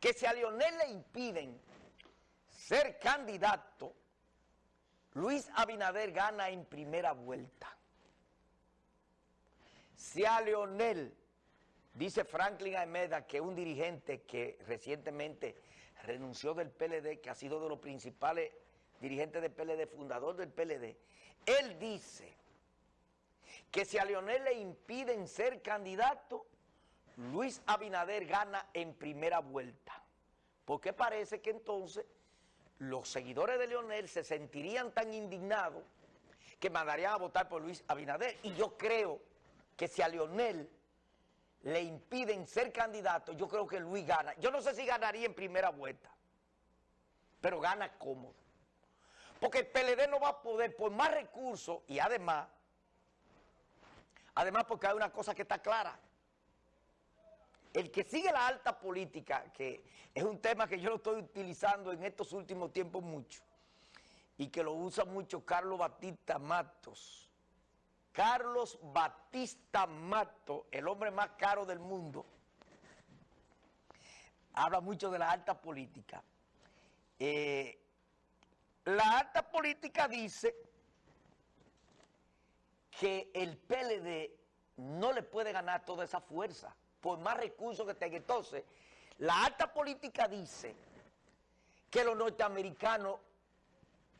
que si a Leonel le impiden ser candidato, Luis Abinader gana en primera vuelta. Si a Leonel, dice Franklin Aemeda, que un dirigente que recientemente renunció del PLD, que ha sido de los principales dirigentes del PLD, fundador del PLD, él dice que si a Leonel le impiden ser candidato, Luis Abinader gana en primera vuelta. Porque parece que entonces los seguidores de Leonel se sentirían tan indignados que mandarían a votar por Luis Abinader. Y yo creo que si a Leonel le impiden ser candidato, yo creo que Luis gana. Yo no sé si ganaría en primera vuelta, pero gana cómodo. Porque el PLD no va a poder, por más recursos, y además, además porque hay una cosa que está clara, el que sigue la alta política, que es un tema que yo lo estoy utilizando en estos últimos tiempos mucho, y que lo usa mucho Carlos Batista Matos. Carlos Batista Matos, el hombre más caro del mundo, habla mucho de la alta política. Eh, la alta política dice que el PLD no le puede ganar toda esa fuerza por más recursos que tenga. Entonces, la alta política dice que los norteamericanos,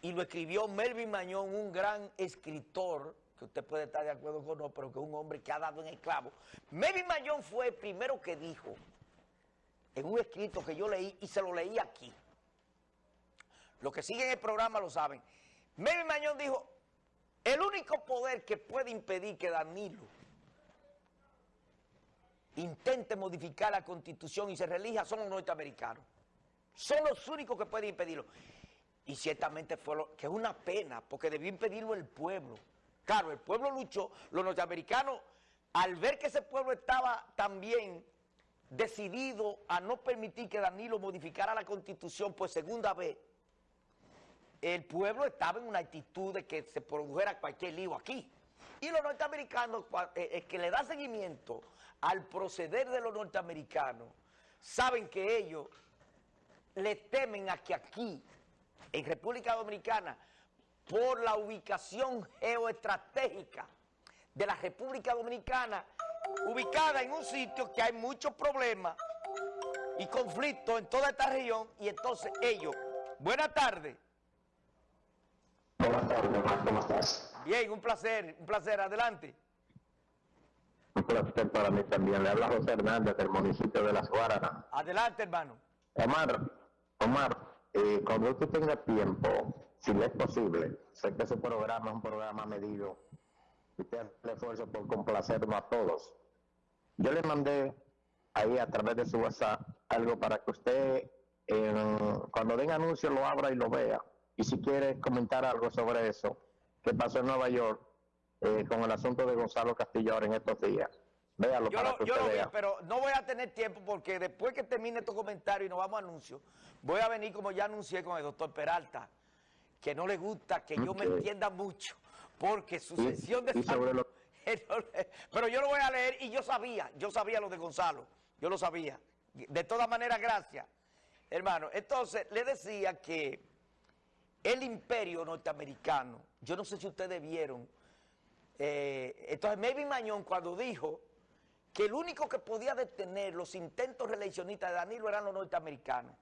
y lo escribió Melvin Mañón, un gran escritor, que usted puede estar de acuerdo con no, pero que es un hombre que ha dado en el clavo. Melvin Mañón fue el primero que dijo, en un escrito que yo leí, y se lo leí aquí. Los que siguen el programa lo saben. Melvin Mañón dijo, el único poder que puede impedir que Danilo intente modificar la constitución y se relija son los norteamericanos. Son los únicos que pueden impedirlo. Y ciertamente fue lo que es una pena, porque debió impedirlo el pueblo. Claro, el pueblo luchó, los norteamericanos, al ver que ese pueblo estaba también decidido a no permitir que Danilo modificara la constitución por segunda vez, el pueblo estaba en una actitud de que se produjera cualquier lío aquí. Y los norteamericanos, el eh, que le da seguimiento al proceder de los norteamericanos, saben que ellos le temen a que aquí, en República Dominicana, por la ubicación geoestratégica de la República Dominicana, ubicada en un sitio que hay muchos problemas y conflictos en toda esta región, y entonces ellos, buenas tardes. Buenas tardes, ¿cómo estás? Bien, un placer, un placer, adelante. Un placer para mí también. Le habla José Hernández del municipio de Las Guaranas. Adelante, hermano. Omar, Omar, eh, cuando usted tenga tiempo, si le es posible, sé que ese programa es un programa medido, usted hace el esfuerzo por complacernos a todos. Yo le mandé ahí a través de su WhatsApp algo para que usted, cuando den anuncio, lo abra y lo vea. Y si quiere comentar algo sobre eso, que pasó en Nueva York eh, con el asunto de Gonzalo Castillo ahora en estos días. Véalo yo para lo, que yo lo vi, vea. pero no voy a tener tiempo porque después que termine estos comentarios y nos vamos a anuncios, voy a venir como ya anuncié con el doctor Peralta, que no le gusta que yo me entienda mucho, porque su Y- sesión de y sobre salud- lo- Pero yo lo voy a leer y yo sabía, yo sabía lo de Gonzalo, yo lo sabía. De todas maneras, gracias, hermano. Entonces, le decía que el imperio norteamericano, yo no sé si ustedes vieron, eh, entonces Melvin Mañón cuando dijo que el único que podía detener los intentos reeleccionistas de Danilo eran los norteamericanos.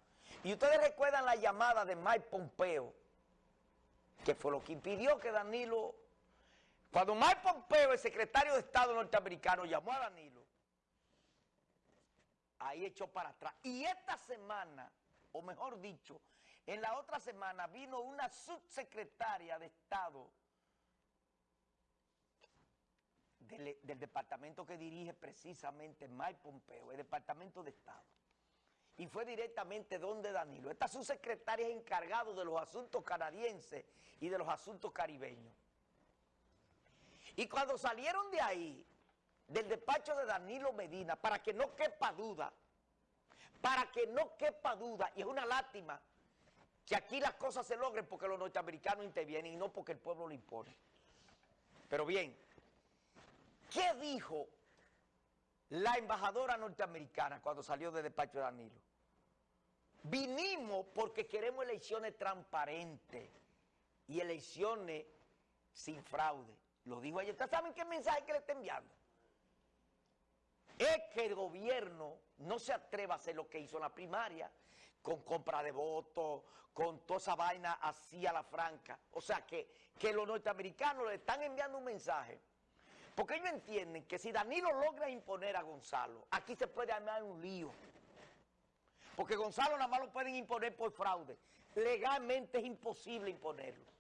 Y ustedes recuerdan la llamada de Mike Pompeo, que fue lo que impidió que Danilo, cuando Mike Pompeo, el secretario de Estado norteamericano, llamó a Danilo, ahí echó para atrás. Y esta semana, o mejor dicho, en la otra semana vino una subsecretaria de Estado del, del departamento que dirige precisamente Mike Pompeo, el departamento de Estado. Y fue directamente donde Danilo. Esta subsecretaria es encargado de los asuntos canadienses y de los asuntos caribeños. Y cuando salieron de ahí, del despacho de Danilo Medina, para que no quepa duda, para que no quepa duda, y es una lástima que aquí las cosas se logren porque los norteamericanos intervienen y no porque el pueblo lo impone. Pero bien, ¿qué dijo la embajadora norteamericana cuando salió del despacho de Danilo? Vinimos porque queremos elecciones transparentes y elecciones sin fraude. Lo dijo ayer. ¿Ustedes saben qué mensaje que le está enviando? Es que el gobierno no se atreva a hacer lo que hizo en la primaria, con compra de votos, con toda esa vaina así a la franca. O sea, que, que los norteamericanos le están enviando un mensaje. Porque ellos entienden que si Danilo logra imponer a Gonzalo, aquí se puede armar un lío. Porque Gonzalo nada más lo pueden imponer por fraude. Legalmente es imposible imponerlo.